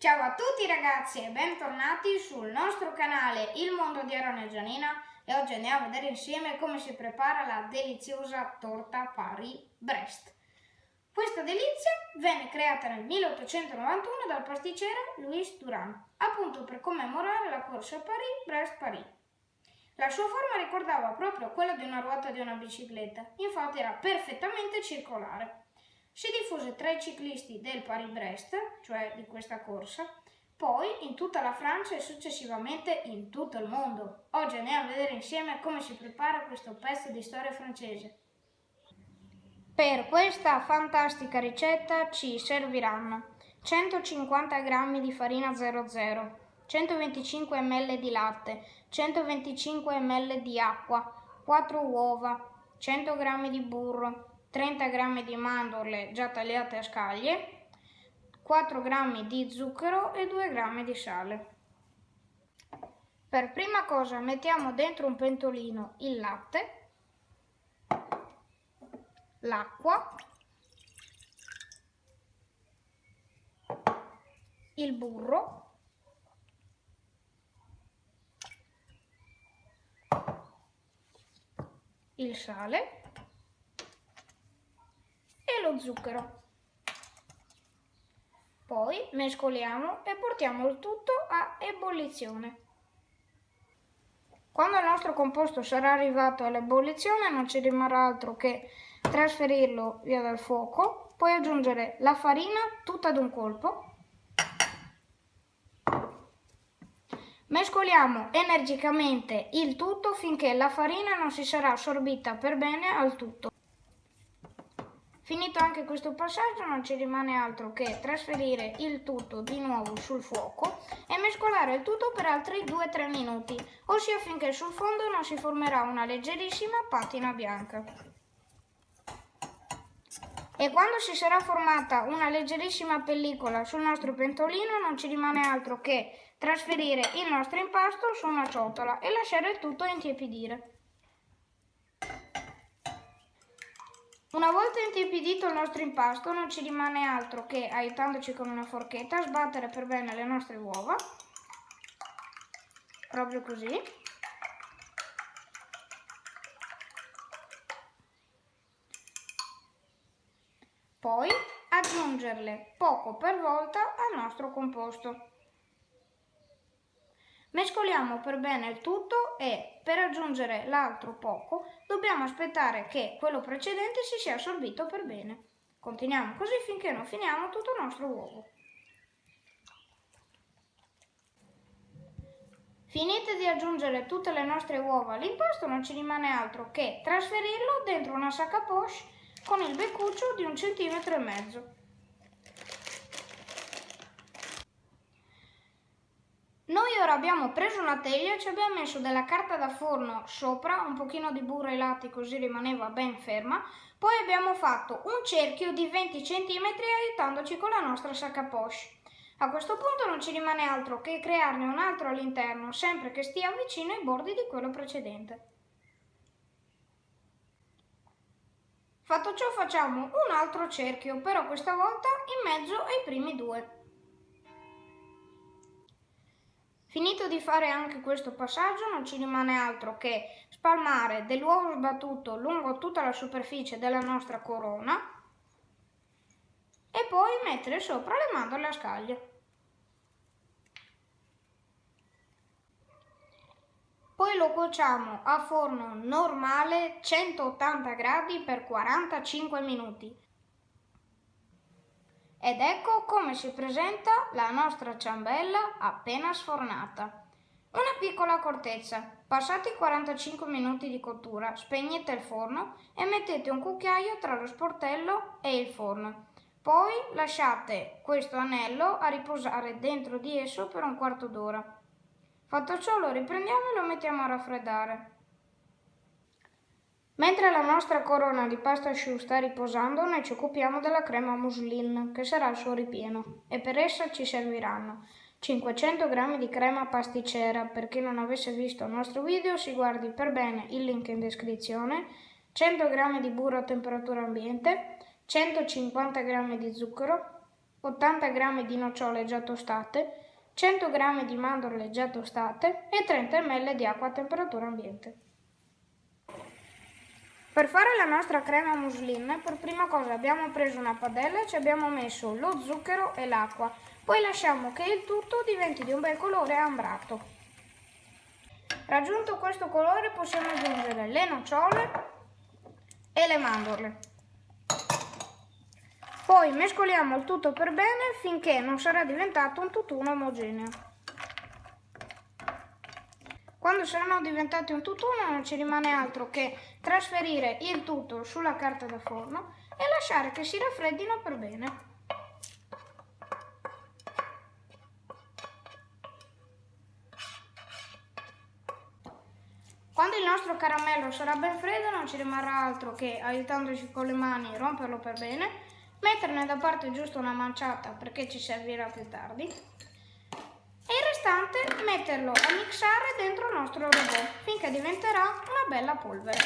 Ciao a tutti ragazzi e bentornati sul nostro canale Il Mondo di Aaron e Gianina e oggi andiamo a vedere insieme come si prepara la deliziosa torta Paris-Brest. Questa delizia venne creata nel 1891 dal pasticcere Louis Duran, appunto per commemorare la corsa Paris-Brest-Paris. La sua forma ricordava proprio quella di una ruota di una bicicletta, infatti era perfettamente circolare. Si diffuse tra i ciclisti del Paris-Brest, cioè di questa corsa, poi in tutta la Francia e successivamente in tutto il mondo. Oggi andiamo a vedere insieme come si prepara questo pezzo di storia francese. Per questa fantastica ricetta ci serviranno 150 g di farina 00, 125 ml di latte, 125 ml di acqua, 4 uova, 100 g di burro, 30 g di mandorle già tagliate a scaglie, 4 g di zucchero e 2 g di sale. Per prima cosa mettiamo dentro un pentolino il latte, l'acqua, il burro, il sale lo zucchero. Poi mescoliamo e portiamo il tutto a ebollizione. Quando il nostro composto sarà arrivato all'ebollizione non ci rimarrà altro che trasferirlo via dal fuoco, poi aggiungere la farina tutta ad un colpo. Mescoliamo energicamente il tutto finché la farina non si sarà assorbita per bene al tutto. Finito anche questo passaggio non ci rimane altro che trasferire il tutto di nuovo sul fuoco e mescolare il tutto per altri 2-3 minuti, ossia finché sul fondo non si formerà una leggerissima patina bianca. E quando si sarà formata una leggerissima pellicola sul nostro pentolino non ci rimane altro che trasferire il nostro impasto su una ciotola e lasciare il tutto intiepidire. Una volta intiepidito il nostro impasto non ci rimane altro che, aiutandoci con una forchetta, sbattere per bene le nostre uova, proprio così. Poi aggiungerle poco per volta al nostro composto. Mescoliamo per bene il tutto e per aggiungere l'altro poco dobbiamo aspettare che quello precedente si sia assorbito per bene. Continuiamo così finché non finiamo tutto il nostro uovo. Finite di aggiungere tutte le nostre uova all'impasto non ci rimane altro che trasferirlo dentro una sacca poche con il beccuccio di un centimetro e mezzo. Noi ora abbiamo preso una teglia e ci abbiamo messo della carta da forno sopra, un pochino di burro ai lati così rimaneva ben ferma, poi abbiamo fatto un cerchio di 20 cm aiutandoci con la nostra sacca poche. A questo punto non ci rimane altro che crearne un altro all'interno, sempre che stia vicino ai bordi di quello precedente. Fatto ciò facciamo un altro cerchio, però questa volta in mezzo ai primi due. Finito di fare anche questo passaggio non ci rimane altro che spalmare dell'uovo sbattuto lungo tutta la superficie della nostra corona e poi mettere sopra le mandorle a scaglie. Poi lo cuociamo a forno normale 180 gradi per 45 minuti. Ed ecco come si presenta la nostra ciambella appena sfornata. Una piccola accortezza. Passati 45 minuti di cottura, spegnete il forno e mettete un cucchiaio tra lo sportello e il forno. Poi lasciate questo anello a riposare dentro di esso per un quarto d'ora. Fatto ciò lo riprendiamo e lo mettiamo a raffreddare. Mentre la nostra corona di pasta asciutta sta riposando, noi ci occupiamo della crema muslin, che sarà il suo ripieno, e per essa ci serviranno 500 g di crema pasticcera, per chi non avesse visto il nostro video si guardi per bene il link in descrizione, 100 g di burro a temperatura ambiente, 150 g di zucchero, 80 g di nocciole già tostate, 100 g di mandorle già tostate e 30 ml di acqua a temperatura ambiente. Per fare la nostra crema muslin, per prima cosa abbiamo preso una padella e ci abbiamo messo lo zucchero e l'acqua. Poi lasciamo che il tutto diventi di un bel colore ambrato. Raggiunto questo colore possiamo aggiungere le nocciole e le mandorle. Poi mescoliamo il tutto per bene finché non sarà diventato un tutt'uno omogeneo. Quando saranno diventati un tutt'uno non ci rimane altro che trasferire il tutto sulla carta da forno e lasciare che si raffreddino per bene. Quando il nostro caramello sarà ben freddo non ci rimarrà altro che, aiutandoci con le mani, romperlo per bene metterne da parte giusto una manciata perché ci servirà più tardi restante metterlo a mixare dentro il nostro robot finché diventerà una bella polvere.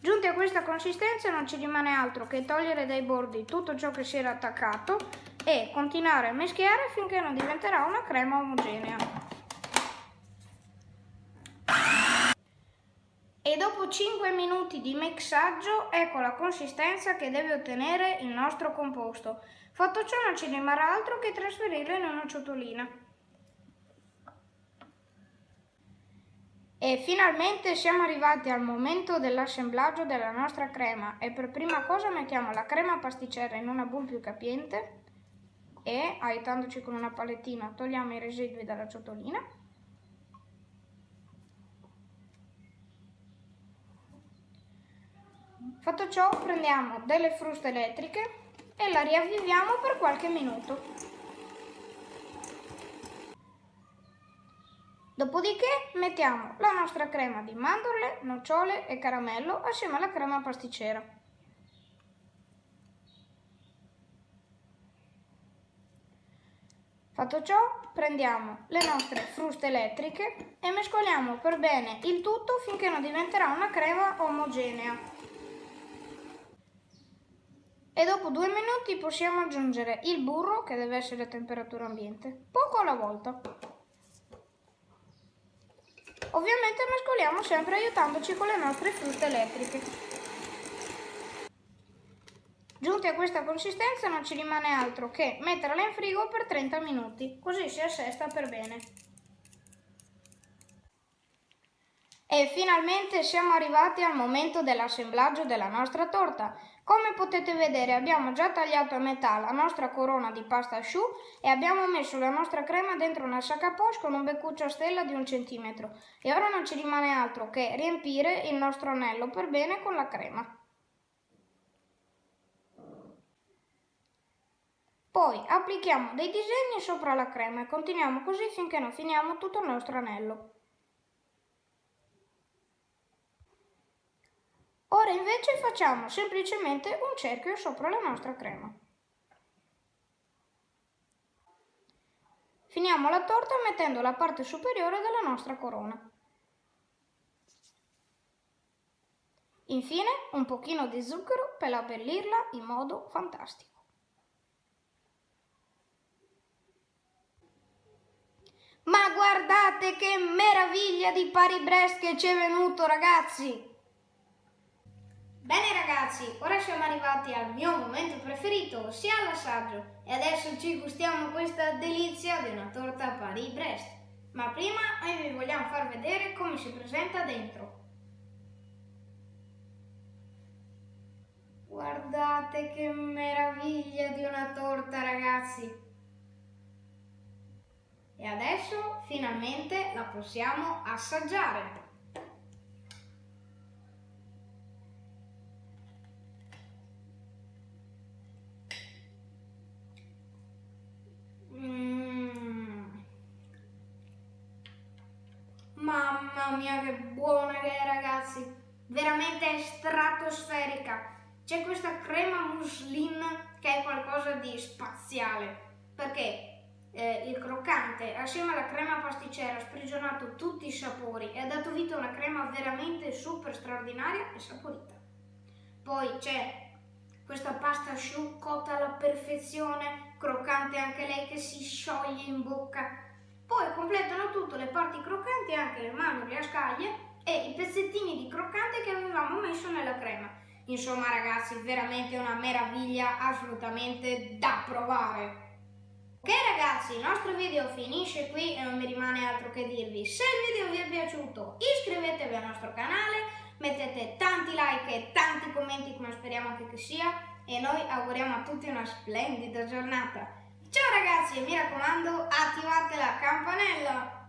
Giunti a questa consistenza non ci rimane altro che togliere dai bordi tutto ciò che si era attaccato e continuare a mischiare finché non diventerà una crema omogenea. E dopo 5 minuti di mixaggio ecco la consistenza che deve ottenere il nostro composto. Fatto ciò non ci rimarrà altro che trasferirlo in una ciotolina. E finalmente siamo arrivati al momento dell'assemblaggio della nostra crema e per prima cosa mettiamo la crema pasticcera in una bowl più capiente e aiutandoci con una palettina togliamo i residui dalla ciotolina Fatto ciò prendiamo delle fruste elettriche e la riavviviamo per qualche minuto. Dopodiché mettiamo la nostra crema di mandorle, nocciole e caramello assieme alla crema pasticcera. Fatto ciò, prendiamo le nostre fruste elettriche e mescoliamo per bene il tutto finché non diventerà una crema omogenea e dopo due minuti possiamo aggiungere il burro che deve essere a temperatura ambiente, poco alla volta. Ovviamente mescoliamo sempre aiutandoci con le nostre frutte elettriche. Giunti a questa consistenza non ci rimane altro che metterla in frigo per 30 minuti, così si assesta per bene. E finalmente siamo arrivati al momento dell'assemblaggio della nostra torta. Come potete vedere abbiamo già tagliato a metà la nostra corona di pasta asciù e abbiamo messo la nostra crema dentro una sacca poche con un beccuccio a stella di un centimetro. E ora non ci rimane altro che riempire il nostro anello per bene con la crema. Poi applichiamo dei disegni sopra la crema e continuiamo così finché non finiamo tutto il nostro anello. Ora invece facciamo semplicemente un cerchio sopra la nostra crema. Finiamo la torta mettendo la parte superiore della nostra corona. Infine un pochino di zucchero per abbellirla in modo fantastico. Ma guardate che meraviglia di Paris Brest che ci è venuto ragazzi! Ragazzi, ora siamo arrivati al mio momento preferito, ossia l'assaggio. E adesso ci gustiamo questa delizia di una torta Paris-Brest. Ma prima noi vi vogliamo far vedere come si presenta dentro. Guardate che meraviglia di una torta ragazzi! E adesso finalmente la possiamo assaggiare. Mamma mia che buona che è ragazzi, veramente stratosferica. C'è questa crema muslin che è qualcosa di spaziale, perché eh, il croccante assieme alla crema pasticcera ha sprigionato tutti i sapori e ha dato vita a una crema veramente super straordinaria e saporita. Poi c'è questa pasta asciù cotta alla perfezione, croccante anche lei che si scioglie in bocca. Poi completano tutto le parti croccanti anche le mandorle a scaglie e i pezzettini di croccante che avevamo messo nella crema. Insomma ragazzi, veramente una meraviglia assolutamente da provare. Ok ragazzi, il nostro video finisce qui e non mi rimane altro che dirvi. Se il video vi è piaciuto iscrivetevi al nostro canale, mettete tanti like e tanti commenti come speriamo anche che sia e noi auguriamo a tutti una splendida giornata. Ciao ragazzi e mi raccomando attivate la campanella!